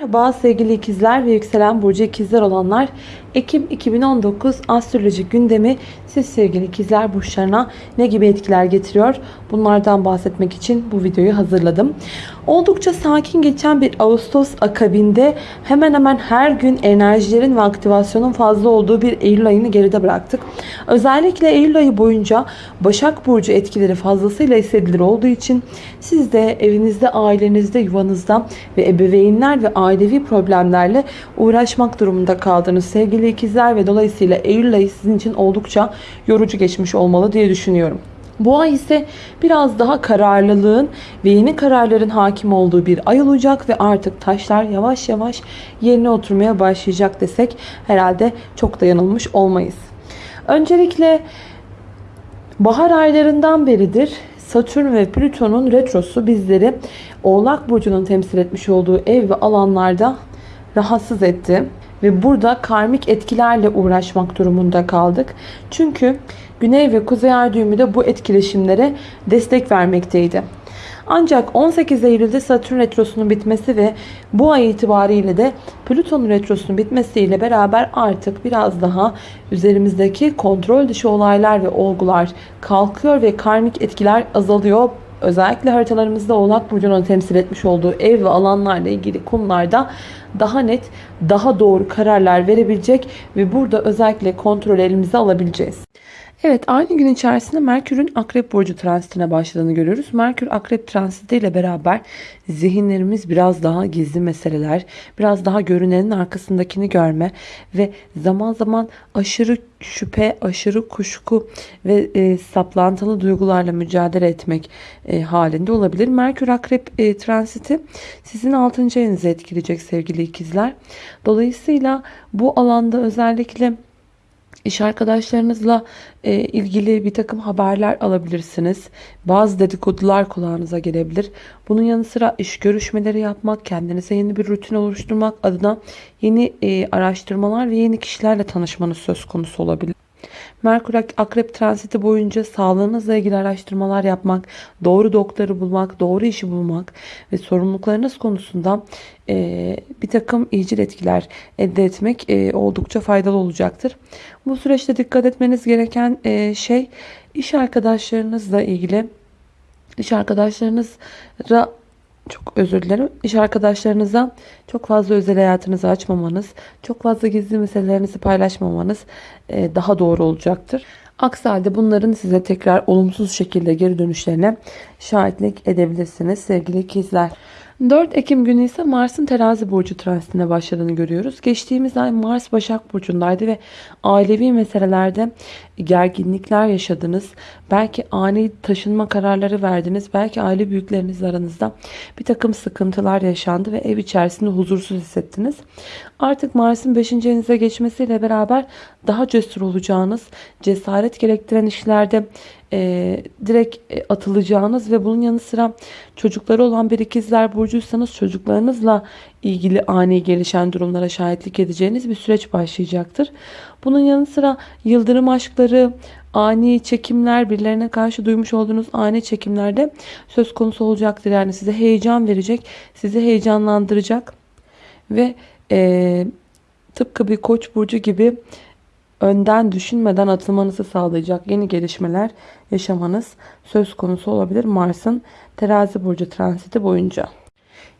Merhaba sevgili ikizler ve yükselen burcu ikizler olanlar. Ekim 2019 astroloji gündemi siz sevgili ikizler burçlarına ne gibi etkiler getiriyor? Bunlardan bahsetmek için bu videoyu hazırladım. Oldukça sakin geçen bir Ağustos akabinde hemen hemen her gün enerjilerin ve aktivasyonun fazla olduğu bir Eylül ayını geride bıraktık. Özellikle Eylül ayı boyunca Başak Burcu etkileri fazlasıyla hissedilir olduğu için siz de evinizde, ailenizde, yuvanızda ve ebeveynler ve ailevi problemlerle uğraşmak durumunda kaldınız sevgili ikizler ve dolayısıyla Eylül ayı sizin için oldukça yorucu geçmiş olmalı diye düşünüyorum. Bu ay ise biraz daha kararlılığın ve yeni kararların hakim olduğu bir ay olacak ve artık taşlar yavaş yavaş yerine oturmaya başlayacak desek herhalde çok da yanılmış olmayız. Öncelikle bahar aylarından beridir Satürn ve Plüton'un retrosu bizleri Oğlak Burcu'nun temsil etmiş olduğu ev ve alanlarda rahatsız etti. Ve burada karmik etkilerle uğraşmak durumunda kaldık. Çünkü Güney ve Kuzey Ay de bu etkileşimlere destek vermekteydi. Ancak 18 Eylül'de Satürn retrosunun bitmesi ve bu ay itibariyle de Plüton retrosunun bitmesiyle beraber artık biraz daha üzerimizdeki kontrol dışı olaylar ve olgular kalkıyor ve karmik etkiler azalıyor. Özellikle haritalarımızda Oğlak Burcu'nun temsil etmiş olduğu ev ve alanlarla ilgili konularda daha net, daha doğru kararlar verebilecek ve burada özellikle kontrol elimize alabileceğiz. Evet aynı gün içerisinde Merkür'ün Akrep Burcu transitine başladığını görüyoruz. Merkür Akrep transiti ile beraber zihinlerimiz biraz daha gizli meseleler, biraz daha görünenin arkasındakini görme ve zaman zaman aşırı şüphe, aşırı kuşku ve e, saplantılı duygularla mücadele etmek e, halinde olabilir. Merkür Akrep e, transiti sizin 6. ayınızı etkileyecek sevgili ikizler. Dolayısıyla bu alanda özellikle İş arkadaşlarınızla e, ilgili bir takım haberler alabilirsiniz. Bazı dedikodular kulağınıza gelebilir. Bunun yanı sıra iş görüşmeleri yapmak, kendinize yeni bir rutin oluşturmak adına yeni e, araştırmalar ve yeni kişilerle tanışmanız söz konusu olabilir. Merkür Akrep transiti boyunca sağlığınızla ilgili araştırmalar yapmak, doğru doktoru bulmak, doğru işi bulmak ve sorumluluklarınız konusunda e, bir takım iyicil etkiler elde etmek e, oldukça faydalı olacaktır. Bu süreçte dikkat etmeniz gereken e, şey iş arkadaşlarınızla ilgili iş arkadaşlarınızla çok özür dilerim. İş arkadaşlarınıza çok fazla özel hayatınızı açmamanız, çok fazla gizli meselelerinizi paylaşmamanız e, daha doğru olacaktır. Aksi halde bunların size tekrar olumsuz şekilde geri dönüşlerine şahitlik edebilirsiniz sevgili ikizler. 4 Ekim günü ise Mars'ın terazi burcu transitine başladığını görüyoruz. Geçtiğimiz ay Mars Başak Burcu'ndaydı ve ailevi meselelerde gerginlikler yaşadınız. Belki ani taşınma kararları verdiniz. Belki aile büyükleriniz aranızda bir takım sıkıntılar yaşandı ve ev içerisinde huzursuz hissettiniz. Artık Mars'ın 5. evinize geçmesiyle beraber daha cesur olacağınız, cesaret gerektiren işlerde e, direkt e, atılacağınız ve bunun yanı sıra çocukları olan bir ikizler burcuysanız çocuklarınızla ilgili ani gelişen durumlara şahitlik edeceğiniz bir süreç başlayacaktır. Bunun yanı sıra yıldırım aşkları, ani çekimler, birilerine karşı duymuş olduğunuz ani çekimlerde söz konusu olacaktır. Yani size heyecan verecek, sizi heyecanlandıracak ve e, tıpkı bir koç burcu gibi önden düşünmeden atılmanızı sağlayacak yeni gelişmeler yaşamanız söz konusu olabilir Mars'ın terazi burcu transiti boyunca.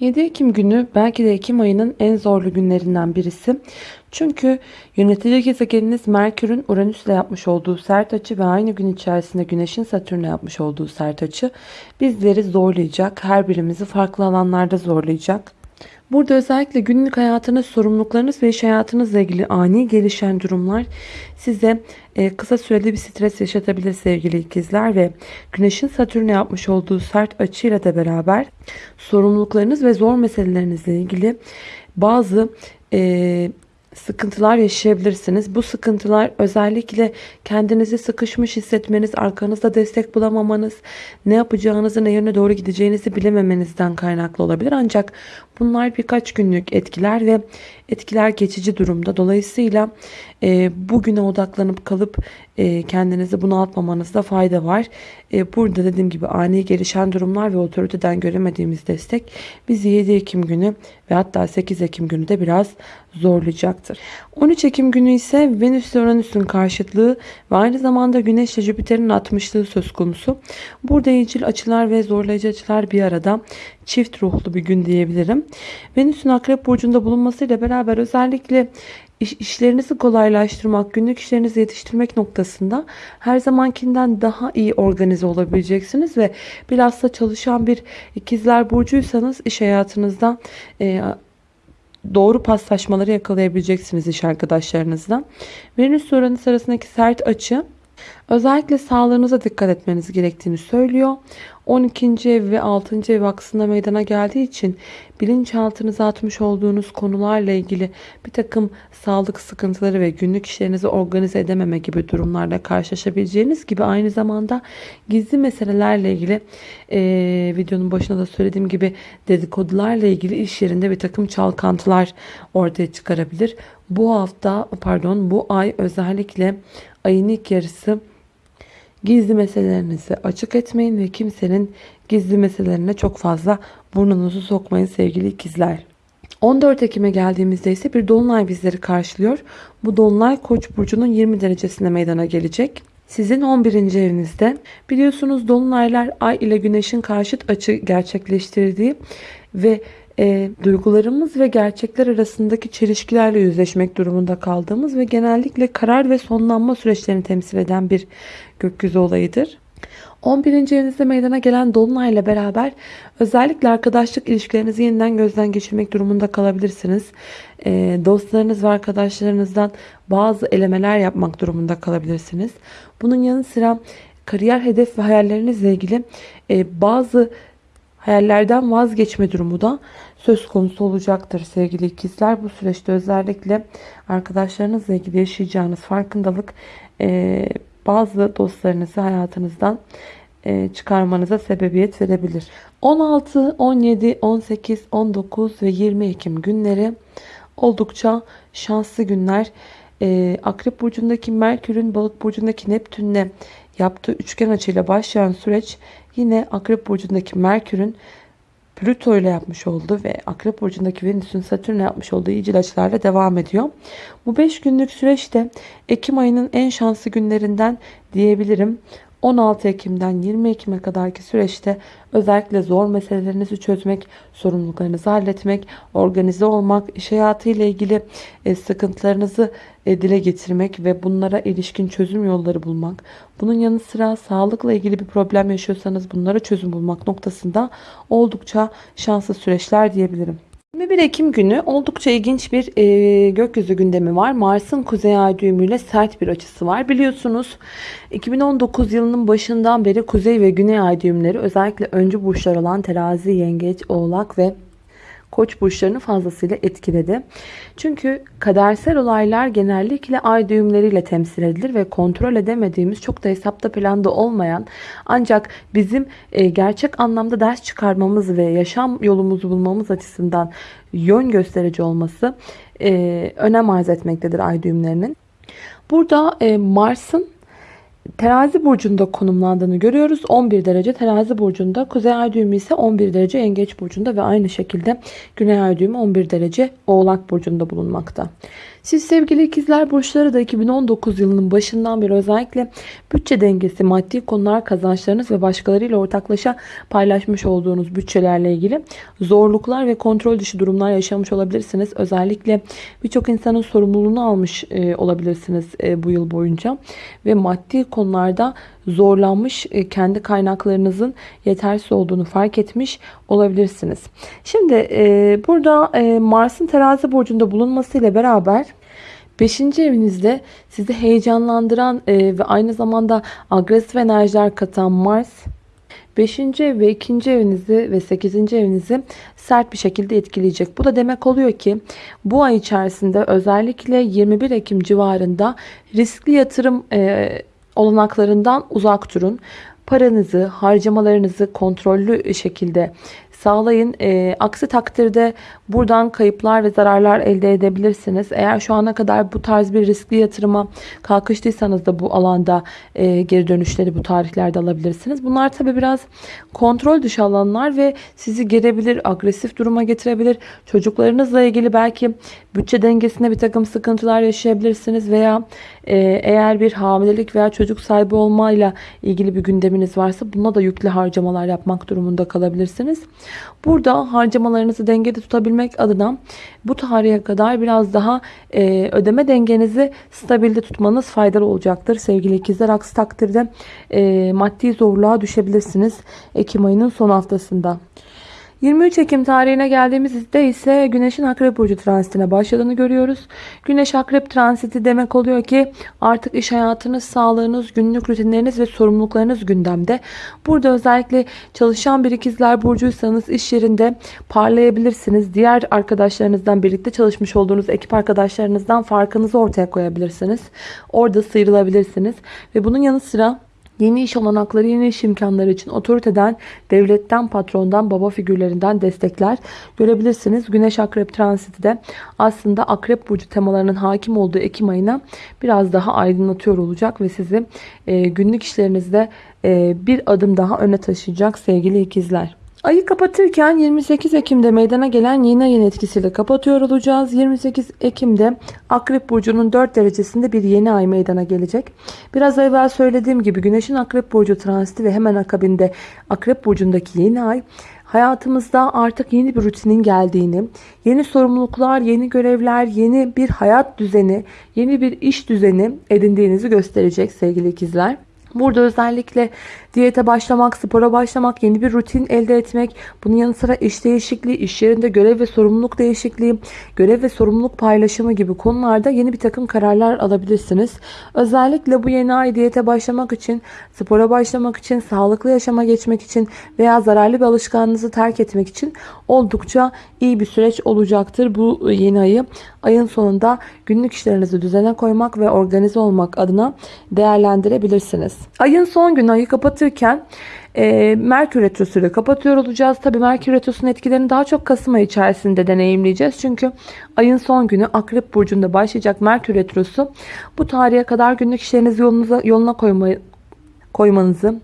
7 Ekim günü belki de Ekim ayının en zorlu günlerinden birisi. Çünkü yönetici gezegeniniz Merkür'ün Uranüs'le yapmış olduğu sert açı ve aynı gün içerisinde Güneş'in Satürn'le yapmış olduğu sert açı bizleri zorlayacak. Her birimizi farklı alanlarda zorlayacak. Burada özellikle günlük hayatınız, sorumluluklarınız ve iş hayatınızla ilgili ani gelişen durumlar size e, kısa süreli bir stres yaşatabilir sevgili ikizler ve Güneş'in Satürn'e yapmış olduğu sert açıyla da beraber sorumluluklarınız ve zor meselelerinizle ilgili bazı e, sıkıntılar yaşayabilirsiniz. Bu sıkıntılar özellikle kendinizi sıkışmış hissetmeniz, arkanızda destek bulamamanız, ne yapacağınızı, ne yöne doğru gideceğinizi bilememenizden kaynaklı olabilir. Ancak Bunlar birkaç günlük etkiler ve etkiler geçici durumda. Dolayısıyla e, bugüne odaklanıp kalıp e, kendinizi bunaltmamanızda fayda var. E, burada dediğim gibi ani gelişen durumlar ve otoriteden göremediğimiz destek bizi 7 Ekim günü ve hatta 8 Ekim günü de biraz zorlayacaktır. 13 Ekim günü ise Venüs ile Uranüs'ün karşıtlığı ve aynı zamanda Güneş ile Jüpiter'in atmışlığı söz konusu. Burada iyicil açılar ve zorlayıcı açılar bir arada çift ruhlu bir gün diyebilirim. Venüs'ün Akrep Burcu'nda bulunmasıyla beraber özellikle iş, işlerinizi kolaylaştırmak, günlük işlerinizi yetiştirmek noktasında her zamankinden daha iyi organize olabileceksiniz ve bilhassa çalışan bir ikizler burcuysanız iş hayatınızda e, doğru paslaşmaları yakalayabileceksiniz iş arkadaşlarınızla. Venüs Uranüs arasındaki sert açı özellikle sağlığınıza dikkat etmeniz gerektiğini söylüyor. 12. ev ve 6. ev aksında meydana geldiği için bilinçaltınıza atmış olduğunuz konularla ilgili bir takım sağlık sıkıntıları ve günlük işlerinizi organize edememe gibi durumlarla karşılaşabileceğiniz gibi aynı zamanda gizli meselelerle ilgili e, videonun başında da söylediğim gibi dedikodularla ilgili iş yerinde bir takım çalkantılar ortaya çıkarabilir. Bu hafta pardon bu ay özellikle ayın ilk yarısı Gizli meselelerinizi açık etmeyin ve kimsenin gizli meselelerine çok fazla burnunuzu sokmayın sevgili ikizler. 14 Ekim'e geldiğimizde ise bir dolunay bizleri karşılıyor. Bu dolunay Koç burcunun 20 derecesinde meydana gelecek. Sizin 11. evinizde biliyorsunuz dolunaylar ay ile güneşin karşıt açı gerçekleştirdiği ve e, duygularımız ve gerçekler arasındaki çelişkilerle yüzleşmek durumunda kaldığımız ve genellikle karar ve sonlanma süreçlerini temsil eden bir gökyüzü olayıdır. 11. evinizde meydana gelen Dolunay ile beraber özellikle arkadaşlık ilişkilerinizi yeniden gözden geçirmek durumunda kalabilirsiniz. E, dostlarınız ve arkadaşlarınızdan bazı elemeler yapmak durumunda kalabilirsiniz. Bunun yanı sıra kariyer hedef ve hayallerinizle ilgili e, bazı hayallerden vazgeçme durumu da söz konusu olacaktır sevgili ikizler. Bu süreçte özellikle arkadaşlarınızla ilgili yaşayacağınız farkındalık e, bazı dostlarınızı hayatınızdan e, çıkarmanıza sebebiyet verebilir. 16, 17, 18, 19 ve 20 Ekim günleri oldukça şanslı günler. E, Akrep burcundaki Merkür'ün Balık burcundaki Neptün'le yaptığı üçgen açıyla başlayan süreç yine Akrep burcundaki Merkür'ün Plüto ile yapmış olduğu ve Akrep Burcu'ndaki Venüs'ün Satürn'le yapmış olduğu iyicil açılarla devam ediyor. Bu 5 günlük süreçte Ekim ayının en şanslı günlerinden diyebilirim. 16 Ekim'den 20 Ekim'e kadarki süreçte özellikle zor meselelerinizi çözmek, sorumluluklarınızı halletmek, organize olmak, iş hayatı ilgili e, sıkıntılarınızı e, dile getirmek ve bunlara ilişkin çözüm yolları bulmak. Bunun yanı sıra sağlıkla ilgili bir problem yaşıyorsanız bunlara çözüm bulmak noktasında oldukça şanslı süreçler diyebilirim. 21 Ekim günü oldukça ilginç bir e, gökyüzü gündemi var. Mars'ın kuzey ay düğümüyle sert bir açısı var. Biliyorsunuz 2019 yılının başından beri kuzey ve güney ay düğümleri özellikle öncü burçlar olan terazi, yengeç, oğlak ve koç burçlarını fazlasıyla etkiledi. Çünkü kadersel olaylar genellikle ay düğümleriyle temsil edilir ve kontrol edemediğimiz çok da hesapta planda olmayan ancak bizim e, gerçek anlamda ders çıkarmamız ve yaşam yolumuzu bulmamız açısından yön gösterici olması e, önem arz etmektedir ay düğümlerinin. Burada e, Mars'ın terazi burcunda konumlandığını görüyoruz. 11 derece terazi burcunda. Kuzey ay düğümü ise 11 derece yengeç burcunda ve aynı şekilde güney ay düğümü 11 derece oğlak burcunda bulunmakta. Siz sevgili ikizler burçları da 2019 yılının başından beri özellikle bütçe dengesi, maddi konular, kazançlarınız ve başkalarıyla ortaklaşa paylaşmış olduğunuz bütçelerle ilgili zorluklar ve kontrol dışı durumlar yaşamış olabilirsiniz. Özellikle birçok insanın sorumluluğunu almış e, olabilirsiniz e, bu yıl boyunca ve maddi konularda zorlanmış, e, kendi kaynaklarınızın yetersiz olduğunu fark etmiş olabilirsiniz. Şimdi burada Mars'ın terazi burcunda bulunmasıyla beraber Beşinci evinizde sizi heyecanlandıran e, ve aynı zamanda agresif enerjiler katan Mars 5. ev ve 2. evinizi ve 8. evinizi sert bir şekilde etkileyecek. Bu da demek oluyor ki bu ay içerisinde özellikle 21 Ekim civarında riskli yatırım e, olanaklarından uzak durun. Paranızı, harcamalarınızı kontrollü şekilde sağlayın. E, aksi takdirde buradan kayıplar ve zararlar elde edebilirsiniz. Eğer şu ana kadar bu tarz bir riskli yatırıma kalkıştıysanız da bu alanda e, geri dönüşleri bu tarihlerde alabilirsiniz. Bunlar tabi biraz kontrol dışı alanlar ve sizi gerebilir, agresif duruma getirebilir. Çocuklarınızla ilgili belki bütçe dengesinde bir takım sıkıntılar yaşayabilirsiniz veya e, eğer bir hamilelik veya çocuk sahibi olmayla ilgili bir gündeminiz varsa buna da yüklü harcamalar yapmak durumunda kalabilirsiniz. Burada harcamalarınızı dengede tutabilmek adına bu tarihe kadar biraz daha e, ödeme dengenizi stabilde tutmanız faydalı olacaktır. Sevgili ikizler aksi takdirde e, maddi zorluğa düşebilirsiniz Ekim ayının son haftasında. 23 Ekim tarihine geldiğimizde ise Güneş'in Akrep Burcu transitine başladığını görüyoruz. Güneş Akrep transiti demek oluyor ki artık iş hayatınız, sağlığınız, günlük rutinleriniz ve sorumluluklarınız gündemde. Burada özellikle çalışan bir ikizler burcuysanız iş yerinde parlayabilirsiniz. Diğer arkadaşlarınızdan birlikte çalışmış olduğunuz ekip arkadaşlarınızdan farkınızı ortaya koyabilirsiniz. Orada sıyrılabilirsiniz. Ve bunun yanı sıra Yeni iş olanakları, yeni iş imkanları için otoriteden, devletten, patrondan, baba figürlerinden destekler görebilirsiniz. Güneş Akrep transiti de aslında Akrep Burcu temalarının hakim olduğu Ekim ayına biraz daha aydınlatıyor olacak ve sizi e, günlük işlerinizde e, bir adım daha öne taşıyacak sevgili ikizler. Ayı kapatırken 28 Ekim'de meydana gelen yeni ayın etkisiyle kapatıyor olacağız. 28 Ekim'de Akrep Burcu'nun 4 derecesinde bir yeni ay meydana gelecek. Biraz evvel söylediğim gibi Güneş'in Akrep Burcu transiti ve hemen akabinde Akrep Burcu'ndaki yeni ay hayatımızda artık yeni bir rutinin geldiğini, yeni sorumluluklar, yeni görevler, yeni bir hayat düzeni, yeni bir iş düzeni edindiğinizi gösterecek sevgili ikizler. Burada özellikle diyete başlamak, spora başlamak, yeni bir rutin elde etmek, bunun yanı sıra iş değişikliği, iş yerinde görev ve sorumluluk değişikliği, görev ve sorumluluk paylaşımı gibi konularda yeni bir takım kararlar alabilirsiniz. Özellikle bu yeni ay diyete başlamak için, spora başlamak için, sağlıklı yaşama geçmek için veya zararlı bir alışkanlığınızı terk etmek için oldukça iyi bir süreç olacaktır bu yeni ayı. Ayın sonunda günlük işlerinizi düzene koymak ve organize olmak adına değerlendirebilirsiniz. Ayın son günü ayı kapatırken e, Merkür Retrosu ile kapatıyor olacağız. Tabi Merkür Retrosu'nun etkilerini daha çok Kasım ayı içerisinde deneyimleyeceğiz. Çünkü ayın son günü Akrep Burcu'nda başlayacak Merkür Retrosu bu tarihe kadar günlük işlerinizi yolunuza, yoluna koymayı, koymanızı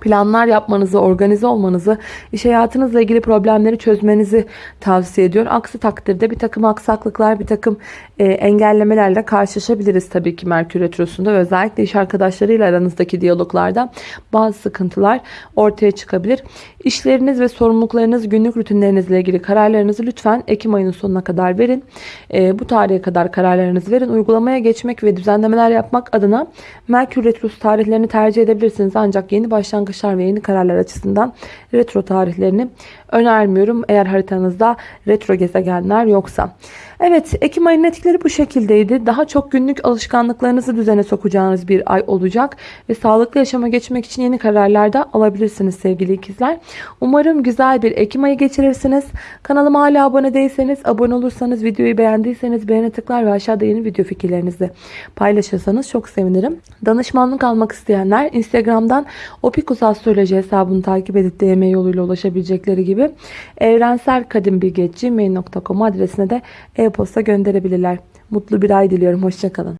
planlar yapmanızı, organize olmanızı, iş hayatınızla ilgili problemleri çözmenizi tavsiye ediyor. Aksi takdirde bir takım aksaklıklar, bir takım e, engellemelerle karşılaşabiliriz tabii ki Merkür Retrosu'nda. Özellikle iş arkadaşlarıyla aranızdaki diyaloglarda bazı sıkıntılar ortaya çıkabilir. İşleriniz ve sorumluluklarınız, günlük rutinlerinizle ilgili kararlarınızı lütfen Ekim ayının sonuna kadar verin. E, bu tarihe kadar kararlarınızı verin. Uygulamaya geçmek ve düzenlemeler yapmak adına Merkür Retrosu tarihlerini tercih edebilirsiniz. Ancak yeni başlangıçlar ve yeni kararlar açısından retro tarihlerini önermiyorum. Eğer haritanızda retro gezegenler yoksa. Evet Ekim ayının etkileri bu şekildeydi. Daha çok günlük alışkanlıklarınızı düzene sokacağınız bir ay olacak. Ve sağlıklı yaşama geçmek için yeni kararlar da alabilirsiniz sevgili ikizler. Umarım güzel bir Ekim ayı geçirirsiniz. Kanalıma hala abone değilseniz, abone olursanız, videoyu beğendiyseniz beğene tıklar ve aşağıda yeni video fikirlerinizi paylaşırsanız çok sevinirim. Danışmanlık almak isteyenler Instagram'dan Opikus Astroloji hesabını takip edip DM yoluyla ulaşabilecekleri gibi evrenselkadimbilgi.gmail.com adresine de e-posta gönderebilirler. Mutlu bir ay diliyorum. Hoşçakalın.